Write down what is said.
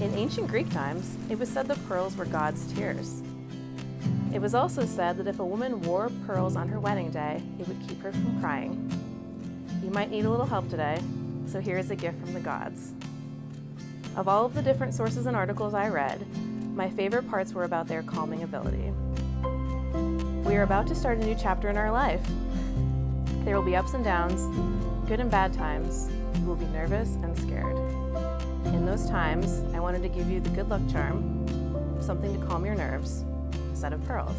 In ancient Greek times, it was said that pearls were God's tears. It was also said that if a woman wore pearls on her wedding day, it would keep her from crying. You might need a little help today, so here is a gift from the gods. Of all of the different sources and articles I read, my favorite parts were about their calming ability. We are about to start a new chapter in our life. There will be ups and downs, good and bad times. You will be nervous and scared. In those times, I wanted to give you the good luck charm, something to calm your nerves, a set of pearls.